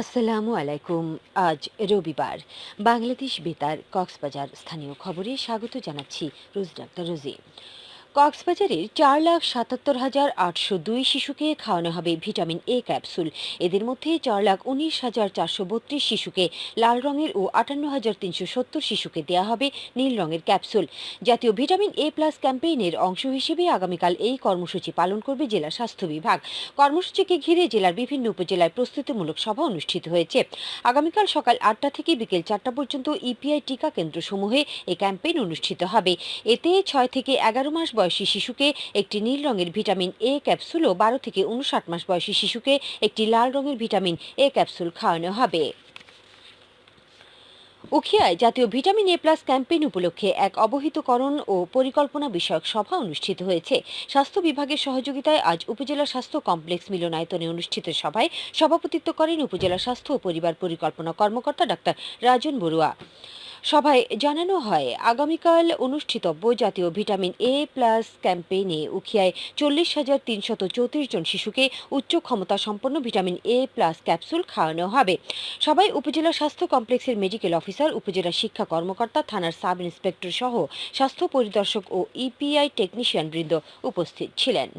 আসসালামু আলাইকুম। আজ রবিবার। বাংলাদেশ বেতার কক্সবাজার স্থানীয় খবরে স্বাগত জানাচ্ছি রোজ ডাক্তার রোজি। কক্সবাজারের চার লাখ সাতাত্তর হাজার আটশো দুই শিশুকে খাওয়ানো হবে ভিটামিন এ ক্যাপসুল। এদের মধ্যে চার লাখ উনিশ হাজার চারশো বত্রিশ শিশুকে লাল রঙের ও আটান্ন হাজার তিনশো সত্তর শিশুকে দেওয়া হবে নীল রঙের ক্যাপসুল। জাতীয় ভিটামিন এ প্লাস ক্যাম্পেইনের অংশ হিসেবে আগামীকাল এই কর্মসূচি পালন করবে জেলা স্বাস্থ্য বিভাগ। কর্মসূচিকে ঘিরে জেলার বিভিন্ন উপজেলায় প্রস্তুতিমূলক সভা অনুষ্ঠিত হয়েছে। আগামীকাল সকাল আটটা থেকে বিকেল চারটা পর্যন্ত ইপিআই টিকা কেন্দ্রসমূহে এই ক্যাম্পেইন অনুষ্ঠিত হবে। এতে ছয় থেকে এগারো মাস বয়সী শিশুকে একটি নীল রঙের ভিটামিন এ ক্যাপসুল ও বারো থেকে উনষাট মাস বয়সী শিশুকে একটি লাল রঙের ভিটামিন এ ক্যাপসুল খাওয়ানো হবে। উখিয়ায় জাতীয় ভিটামিন এ প্লাস ক্যাম্পেইন উপলক্ষে এক অবহিতকরণ ও পরিকল্পনা বিষয়ক সভা অনুষ্ঠিত হয়েছে। স্বাস্থ্য বিভাগের সহযোগিতায় আজ উপজেলা স্বাস্থ্য কমপ্লেক্স মিলনায়তনে অনুষ্ঠিত সভায় সভাপতিত্ব করেন উপজেলা স্বাস্থ্য ও পরিবার পরিকল্পনা কর্মকর্তা ডাক্তার রাজন বড়ুয়া। সভায় জানানো হয়, আগামীকাল অনুষ্ঠিতব্য জাতীয় ভিটামিন এ প্লাস ক্যাম্পেইনে উখিয়ায় চল্লিশ হাজার তিনশত চৌত্রিশ জন শিশুকে উচ্চ ক্ষমতা সম্পন্ন ভিটামিন এ প্লাস ক্যাপসুল খাওয়ানো হবে। সবাই উপজেলা স্বাস্থ্য কমপ্লেক্সের মেডিকেল অফিসার উপজেলা শিক্ষা কর্মকর্তা, থানার সাব ইন্সপেক্টর সহ স্বাস্থ্য পরিদর্শক ও ইপিআই টেকনিশিয়ান বৃন্দ উপস্থিত ছিলেন।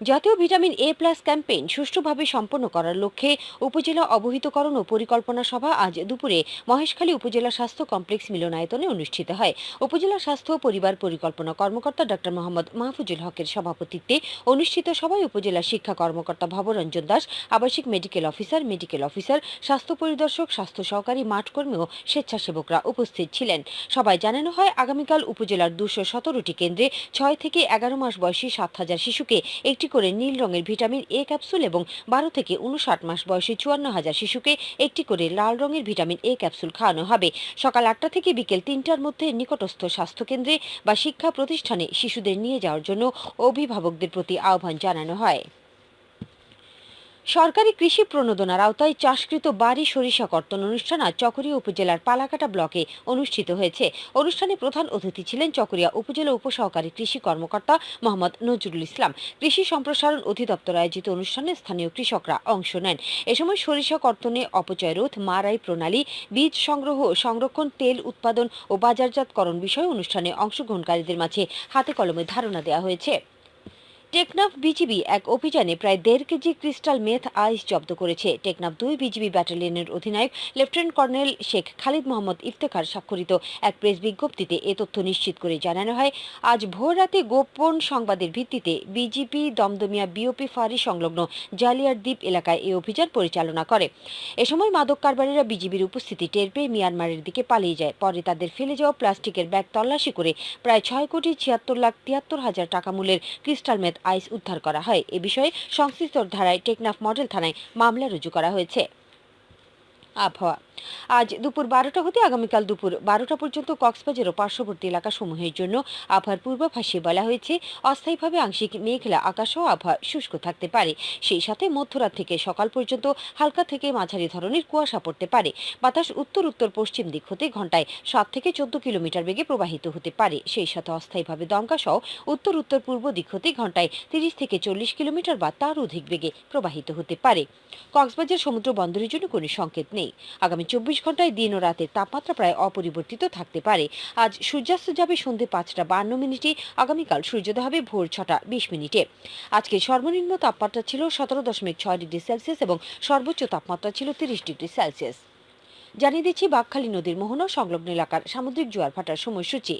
জাতীয় ভিটামিন এ প্লাস ক্যাম্পেইন সুষ্ঠুভাবে সম্পন্ন করার লক্ষ্যে উপজেলা অবহিতকরণ ও পরিকল্পনা সভা আজ দুপুরে মহেশখালী উপজেলা স্বাস্থ্য কমপ্লেক্স মিলনায়তনে অনুষ্ঠিত হয়। উপজেলা স্বাস্থ্য ও পরিবার পরিকল্পনা কর্মকর্তা ডক্টর মোহাম্মদ মাহফুজুল হকের সভাপতিত্বে অনুষ্ঠিত সভায় উপজেলা শিক্ষা কর্মকর্তা ভবরঞ্জন দাস, আবাসিক মেডিকেল অফিসার মেডিকেল অফিসার, স্বাস্থ্য পরিদর্শক, স্বাস্থ্য সহকারী, মাঠকর্মী ও স্বেচ্ছাসেবকরা উপস্থিত ছিলেন। সবাই জানানো হয়, আগামীকাল উপজেলার দুশো সতেরোটি কেন্দ্রে ছয় থেকে এগারো মাস বয়সী সাত হাজার শিশুকে একটি একটি করে নীল রঙের ভিটামিন এ ক্যাপসুল এবং বারো থেকে উনষাট মাস বয়সী চুয়ান্ন হাজার শিশুকে একটি করে লাল রঙের ভিটামিন এ ক্যাপসুল খাওয়ানো হবে। সকাল আটটা থেকে বিকেল তিনটার মধ্যে নিকটস্থ স্বাস্থ্যকেন্দ্রে বা শিক্ষা প্রতিষ্ঠানে শিশুদের নিয়ে যাওয়ার জন্য অভিভাবকদের প্রতি আহ্বান জানানো হয়। সরকারি কৃষি প্রণোদনার আওতায় চাষকৃত বাড়ি সরিষা কর্তন অনুষ্ঠান আজ চকরিয়া উপজেলার পালাকাটা ব্লকে অনুষ্ঠিত হয়েছে। অনুষ্ঠানে প্রধান অতিথি ছিলেন চকরিয়া উপজেলা উপসহকারী কৃষি কর্মকর্তা মোহাম্মদ নজরুল ইসলাম। কৃষি সম্প্রসারণ অধিদপ্তর আয়োজিত অনুষ্ঠানে স্থানীয় কৃষকরা অংশ নেন। এ সময় সরিষা কর্তনে অপচয় রোধ মারাই প্রণালী, বীজ সংগ্রহ, সংরক্ষণ, তেল উৎপাদন ও বাজারজাতকরণ বিষয়ে অনুষ্ঠানে অংশগ্রহণকারীদের মাঝে হাতে কলমে ধারণা দেওয়া হয়েছে। টেকনাফ বিজিবি এক অভিযানে প্রায় দেড় কেজি ক্রিস্টাল মেথ আইস জব্দ করেছে। টেকনাফ দুই বিজিবি ব্যাটালিয়নের অধিনায়ক লেফটেন্যান্ট কর্নেল শেখ খালিদ মোহাম্মদ ইফতেখার স্বাক্ষরিত এক প্রেস বিজ্ঞপ্তিতে এ তথ্য নিশ্চিত করে জানানো হয়, আজ ভোর রাতে গোপন সংবাদের ভিত্তিতে বিজিপি দমদমিয়া বিওপি ফাঁড়ি সংলগ্ন জালিয়ার দ্বীপ এলাকায় এই অভিযান পরিচালনা করে। এ সময় মাদক কারবারিরা বিজিবির উপস্থিতি টের পেয়ে মিয়ানমারের দিকে পালিয়ে যায়। পরে তাদের ফেলে যাওয়া প্লাস্টিকের ব্যাগ তল্লাশি করে প্রায় ছয় কোটি ছিয়াত্তর লাখ তিয়াত্তর হাজার টাকা মূল্যের ক্রিস্টাল মেথ আইস উদ্ধার করা হয়। এ বিষয়ে সংশ্লিষ্ট ধারায় টেকনাফ মডেল থানায় মামলা রুজু করা হয়েছে। আবহাওয়া আজ দুপুর বারোটা হতে আগামীকাল দুপুর বারোটা পর্যন্ত কক্সবাজার ও পার্শ্ববর্তী এলাকাসমূহের জন্য আবহাওয়ার পূর্বাভাসে বলা হয়েছে, অস্থায়ীভাবে আংশিক মেঘলা আকাশ ও আবহাওয়া শুষ্ক থাকতে পারে। সেই সাথে মধ্যরাত থেকে সকাল পর্যন্ত হালকা থেকে মাঝারি ধরনের কুয়াশা পড়তে পারে। বাতাস উত্তর উত্তর পশ্চিম দিক হতে ঘন্টায় সাত থেকে চোদ্দ কিলোমিটার বেগে প্রবাহিত হতে পারে। সেই সাথে অস্থায়ীভাবে দমকা সহ উত্তর উত্তর পূর্ব দিক হতে ঘন্টায় তিরিশ থেকে চল্লিশ কিলোমিটার বা তার অধিক বেগে প্রবাহিত হতে পারে। কক্সবাজার সমুদ্র বন্দরের জন্য কোনো সংকেত নেই। আগামী চব্বিশ ঘন্টায় দিন ও রাতের তাপমাত্রা প্রায় অপরিবর্তিত থাকতে পারে। আজ সূর্যাস্ত যাবে সন্ধে পাঁচটা বান্ন মিনিটে, আগামীকাল সূর্যোদয় হবে ভোর ছটা বিশ মিনিটে। আজকে সর্বনিম্ন তাপমাত্রা ছিল সতেরো দশমিক ছয় ডিগ্রি সেলসিয়াস এবং সর্বোচ্চ তাপমাত্রা ছিল তিরিশ ডিগ্রি সেলসিয়াস। জানিয়ে দিচ্ছি বাঘখালী নদীর মোহনা সংলগ্ন এলাকার সামুদ্রিক জোয়ার ভাটার সময়সূচি।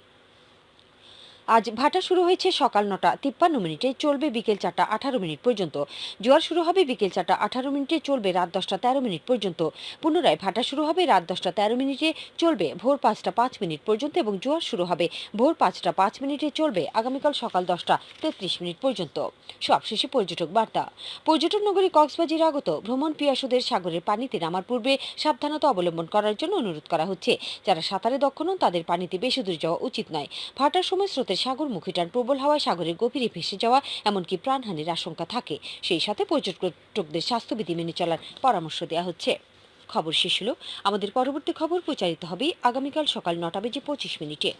আজ ভাটা শুরু হয়েছে সকাল নটা, তিপ্পান্ন মিনিটে চলবে বিকেল চারটা, আঠারো মিনিট পর্যন্ত। জোয়ার শুরু হবে বিকেল চারটা, আঠারো মিনিটে চলবে রাত দশটা, তেরো মিনিট পর্যন্ত। পুনরায় ভাটা শুরু হবে রাত দশটা, তেরো মিনিটে চলবে ভোর পাঁচটা, পাঁচ মিনিট পর্যন্ত এবং জোয়ার শুরু হবে ভোর পাঁচটা, পাঁচ মিনিটে চলবে আগামীকাল সকাল দশটা, তেত্রিশ মিনিট পর্যন্ত। সবশেষে পর্যটক বার্তা। পর্যটন নগরী কক্সবাজির আগত ভ্রমণ পিয়াসুদের সাগরের পানিতে নামার পূর্বে সাবধানতা অবলম্বন করার জন্য অনুরোধ করা হচ্ছে। যারা সাঁতারে দক্ষ নন, তাদের পানিতে বেশি দূর যাওয়া উচিত নয়। ভাটার সময় স্রোতের সাগরমুখী টান প্রবল হওয়ায় সাগরের গভীরে ভেসে যাওয়া এমনকি প্রাণহানির আশঙ্কা থাকে। সেই সাথে পর্যটকদের স্বাস্থ্যবিধি মেনে চলার পরামর্শ দেওয়া হচ্ছে। খবর শেষ হলো। আমাদের পরবর্তী খবর প্রচারিত হবে আগামীকাল সকাল নটা বেজে পঁচিশ মিনিটে।